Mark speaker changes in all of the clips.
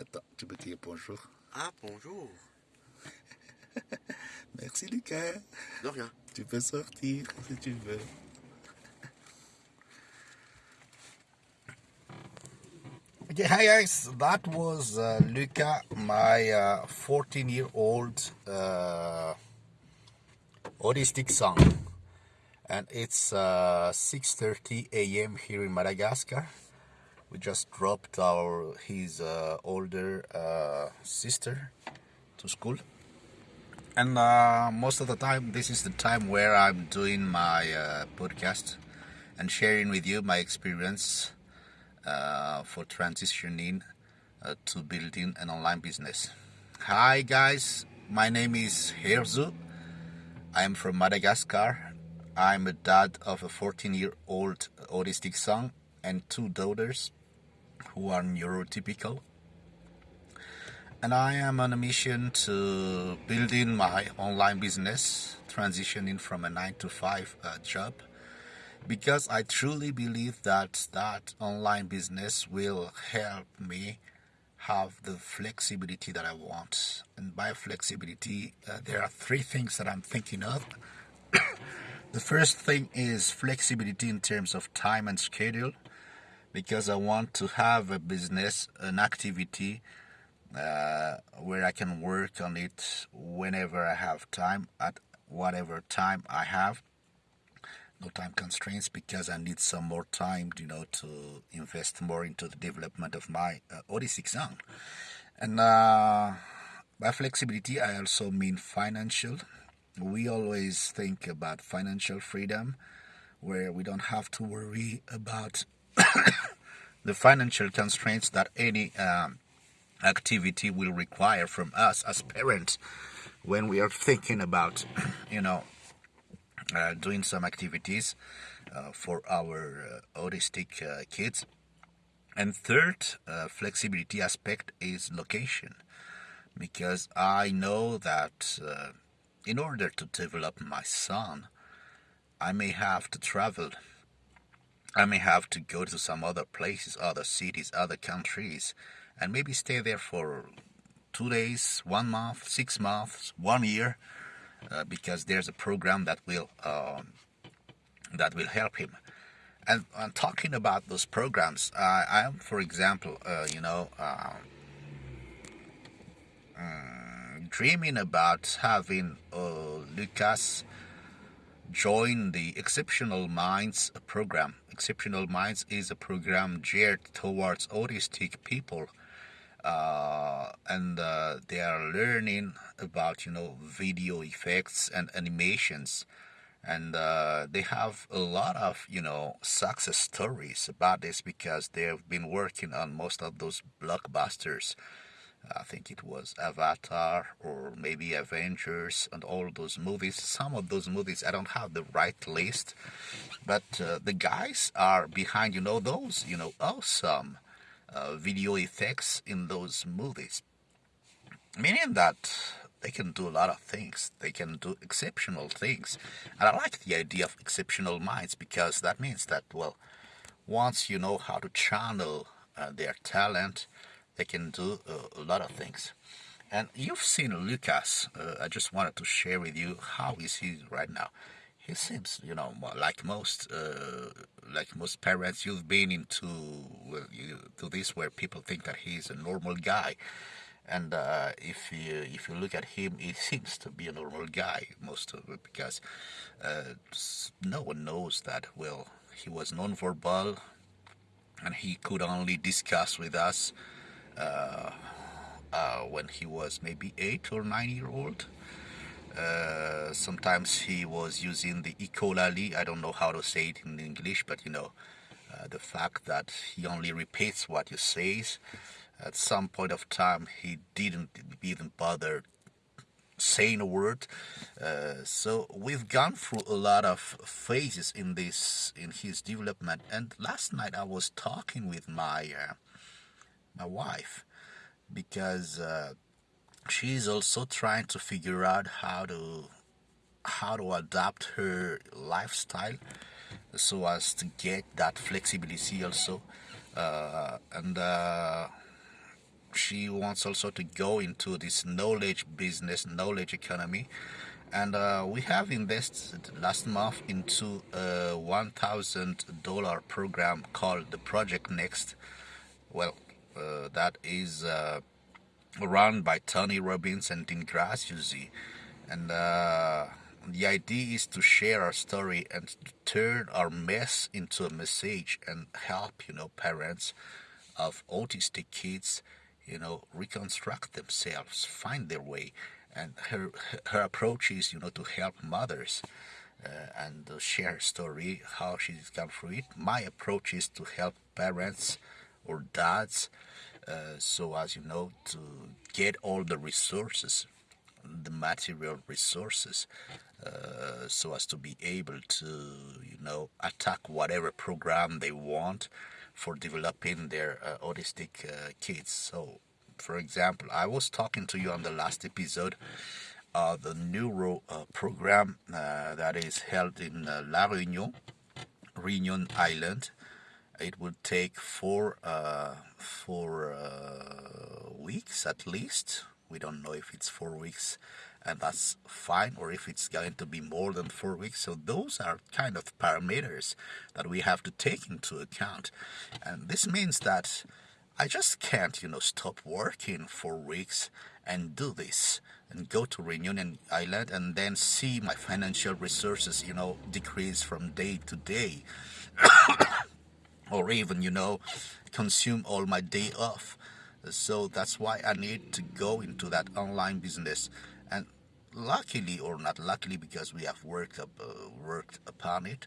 Speaker 1: Attends, tu peux dire bonjour.
Speaker 2: Ah, bonjour.
Speaker 1: Merci Lucas.
Speaker 2: De rien.
Speaker 1: Tu peux sortir si tu veux. Okay, hi guys, that was uh, Luca, my 14 uh, year old uh, autistic son. And it's 6.30 uh, a.m. here in Madagascar. We just dropped our his uh, older sister to school. And most of the time, this is the time where I'm doing my podcast and sharing with you my experience uh, for transitioning uh, to building an online business. Hi guys, my name is Herzu. I am from Madagascar. I'm a dad of a 14 year old autistic son and two daughters who are neurotypical. And I am on a mission to building my online business, transitioning from a 9 to 5 uh, job because I truly believe that that online business will help me have the flexibility that I want. And by flexibility, uh, there are three things that I'm thinking of. the first thing is flexibility in terms of time and schedule because I want to have a business, an activity uh, where I can work on it whenever I have time, at whatever time I have no time constraints because I need some more time, you know, to invest more into the development of my uh, autistic son. And uh, by flexibility, I also mean financial. We always think about financial freedom, where we don't have to worry about the financial constraints that any um, activity will require from us as parents when we are thinking about, you know, uh, doing some activities uh, for our uh, autistic uh, kids. And third uh, flexibility aspect is location, because I know that in order to develop my son, I may have to travel. I may have to go to some other places, other cities, other countries, and maybe stay there for two days, one month, six months, one year, uh, because there's a program that will um, that will help him. And, and talking about those programs, uh, I am, for example, uh, you know, um, mm, dreaming about having uh, Lucas join the Exceptional Minds program. Exceptional Minds is a program geared towards autistic people uh, and uh, they are learning about you know video effects and animations and uh, they have a lot of you know success stories about this because they have been working on most of those blockbusters I think it was Avatar or maybe Avengers and all those movies. Some of those movies I don't have the right list, but uh, the guys are behind you know those you know awesome uh, video effects in those movies. Meaning that they can do a lot of things. They can do exceptional things. And I like the idea of exceptional minds because that means that, well, once you know how to channel uh, their talent, they can do uh, a lot of things. And you've seen Lucas. Uh, I just wanted to share with you how is he right now he seems, you know, like most, uh, like most parents, you've been into well, you, to this where people think that he's a normal guy, and uh, if you if you look at him, he seems to be a normal guy most of it because uh, no one knows that. Well, he was non-verbal, and he could only discuss with us uh, uh, when he was maybe eight or nine year old uh, sometimes he was using the echolali. I don't know how to say it in English, but you know, uh, the fact that he only repeats what you says. At some point of time, he didn't even bother saying a word. Uh, so we've gone through a lot of phases in this in his development. And last night I was talking with my uh, my wife because uh, she's also trying to figure out how to how to adapt her lifestyle so as to get that flexibility also uh, and uh, she wants also to go into this knowledge business, knowledge economy. And uh, we have invested last month into a $1,000 program called the Project Next. Well, that is uh, run by Tony Robbins and Dean Graziosi. And uh, the idea is to share our story and turn our mess into a message and help, you know, parents of autistic kids, you know, reconstruct themselves, find their way. And her her approach is, you know, to help mothers uh, and share her story, how she's gone through it. My approach is to help parents or dads, uh, so as you know, to get all the resources, the material resources, uh, so as to be able to, you know, attack whatever program they want for developing their uh, autistic uh, kids. So, for example, I was talking to you on the last episode of the neuro uh, program uh, that is held in La Réunion, Réunion Island. It would take four uh, four weeks at least. We don't know if it's four weeks and that's fine or if it's going to be more than four weeks. So those are kind of parameters that we have to take into account. And this means that I just can't you know stop working for weeks and do this and go to Reunion Island and then see my financial resources you know decrease from day to day or even you know consume all my day off. So that's why I need to go into that online business. And luckily or not luckily because we have worked up, uh, worked upon it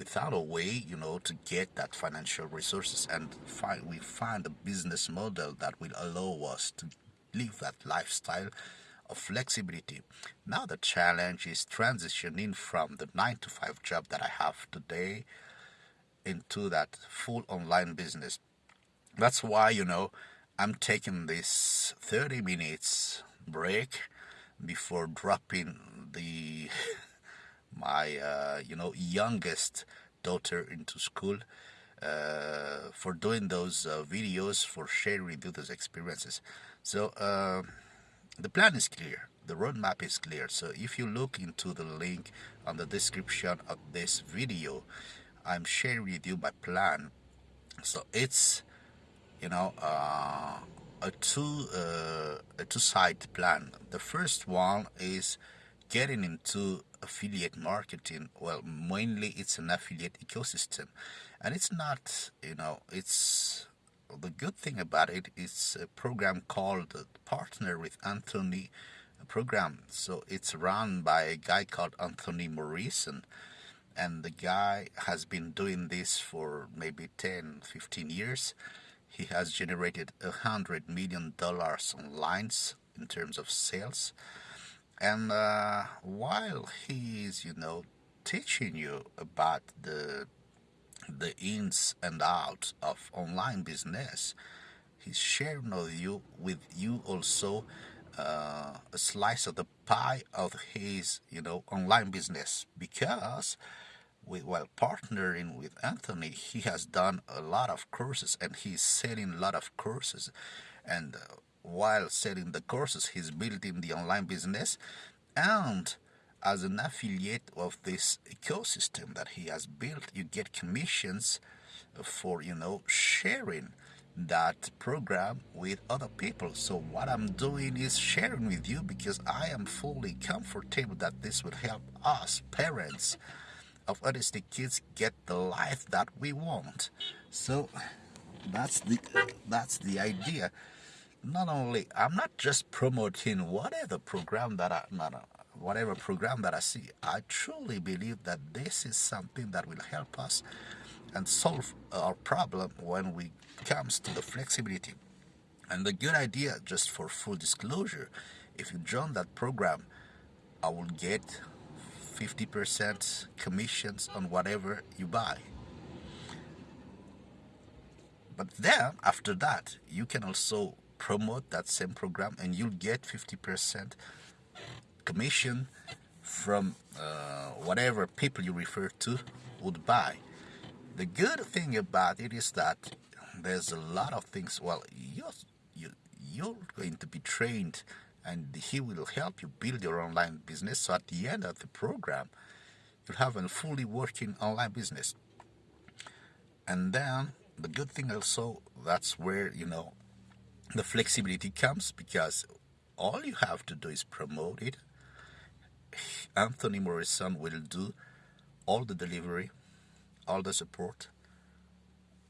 Speaker 1: we found a way you know to get that financial resources and find we find a business model that will allow us to live that lifestyle of flexibility. Now the challenge is transitioning from the 9 to 5 job that I have today into that full online business. That's why you know I'm taking this 30 minutes break before dropping the my uh, you know youngest daughter into school uh, for doing those uh, videos for sharing those experiences. So uh, the plan is clear. The roadmap is clear. So if you look into the link on the description of this video I'm sharing with you my plan so it's you know uh, a two uh, a two side plan. The first one is getting into affiliate marketing. Well, mainly it's an affiliate ecosystem, and it's not you know it's the good thing about it is a program called Partner with Anthony program. So it's run by a guy called Anthony Morrison and the guy has been doing this for maybe 10 15 years. He has generated a hundred million dollars on lines in terms of sales. And uh, while he's you know teaching you about the the ins and outs of online business he's sharing with you with you also uh, a slice of the pie of his you know online business. Because while partnering with Anthony, he has done a lot of courses and he's selling a lot of courses. And uh, while selling the courses, he's building the online business and as an affiliate of this ecosystem that he has built, you get commissions for, you know, sharing that program with other people. So what I'm doing is sharing with you because I am fully comfortable that this will help us parents of autistic kids get the life that we want. So that's the that's the idea. Not only I'm not just promoting whatever program that I not uh, whatever program that I see. I truly believe that this is something that will help us and solve our problem when we comes to the flexibility. And the good idea, just for full disclosure, if you join that program, I will get 50% commissions on whatever you buy. But then, after that, you can also promote that same program and you'll get 50% commission from uh, whatever people you refer to would buy. The good thing about it is that there's a lot of things. Well, you you you're going to be trained and he will help you build your online business. So at the end of the program, you'll have a fully working online business. And then the good thing also, that's where, you know, the flexibility comes because all you have to do is promote it. Anthony Morrison will do all the delivery, all the support,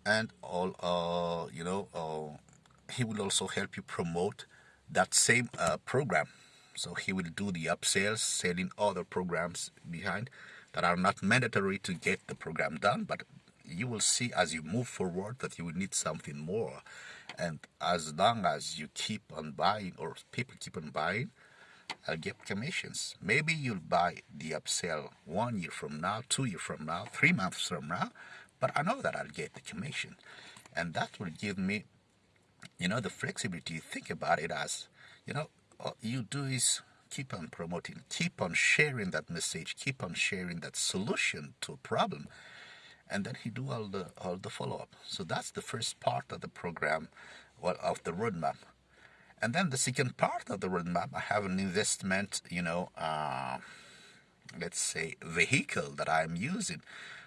Speaker 1: and all, uh, you know, uh, he will also help you promote that same uh, program. So he will do the upsells, selling other programs behind that are not mandatory to get the program done, but you will see as you move forward that you will need something more. And as long as you keep on buying or people keep on buying, I'll get commissions. Maybe you'll buy the upsell one year from now, two years from now, three months from now, but I know that I'll get the commission. And that will give me you know, the flexibility, think about it as, you know, all you do is keep on promoting, keep on sharing that message, keep on sharing that solution to a problem, and then he do all the all the follow up. So that's the first part of the program, well, of the roadmap. And then the second part of the roadmap, I have an investment, you know, uh, let's say vehicle that I'm using.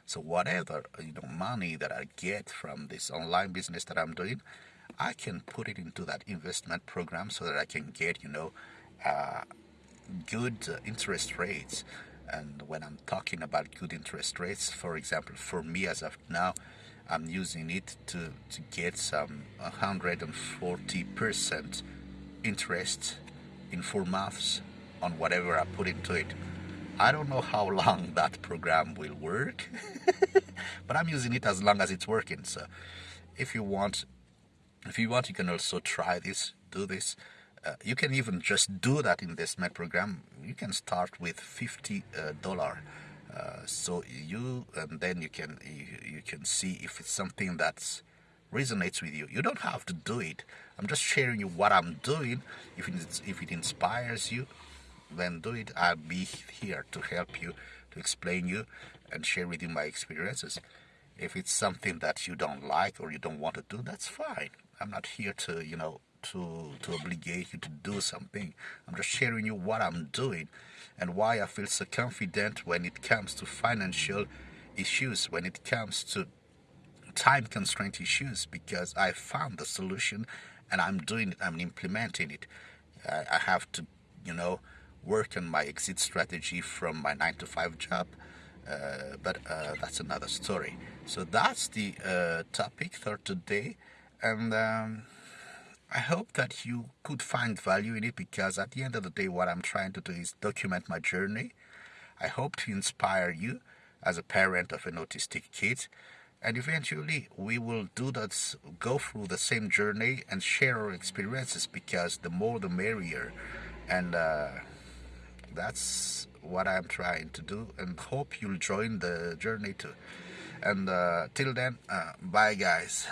Speaker 1: So whatever you know money that I get from this online business that I'm doing, I can put it into that investment program so that I can get, you know, uh, good uh, interest rates. And when I'm talking about good interest rates, for example, for me as of now, I'm using it to, to get some 140% interest in four months on whatever I put into it. I don't know how long that program will work, but I'm using it as long as it's working. So if you want if you want, you can also try this, do this. Uh, you can even just do that investment program. You can start with 50 dollar. Uh, so you and then you can you, you can see if it's something that resonates with you. You don't have to do it. I'm just sharing you what I'm doing. If it, if it inspires you, then do it. I'll be here to help you, to explain you, and share with you my experiences. If it's something that you don't like or you don't want to do, that's fine. I'm not here to, you know, to to obligate you to do something. I'm just sharing you what I'm doing and why I feel so confident when it comes to financial issues, when it comes to time constraint issues, because I found the solution and I'm doing it, I'm implementing it. I, have to, you know, work on my exit strategy from my nine to five job. Uh, but uh, that's another story. So that's the uh, topic for today and um, I hope that you could find value in it because at the end of the day, what I'm trying to do is document my journey. I hope to inspire you as a parent of an autistic kid. And eventually, we will do that, go through the same journey and share our experiences because the more the merrier. And uh, that's what I'm trying to do. And hope you'll join the journey too. And uh, till then, uh, bye, guys.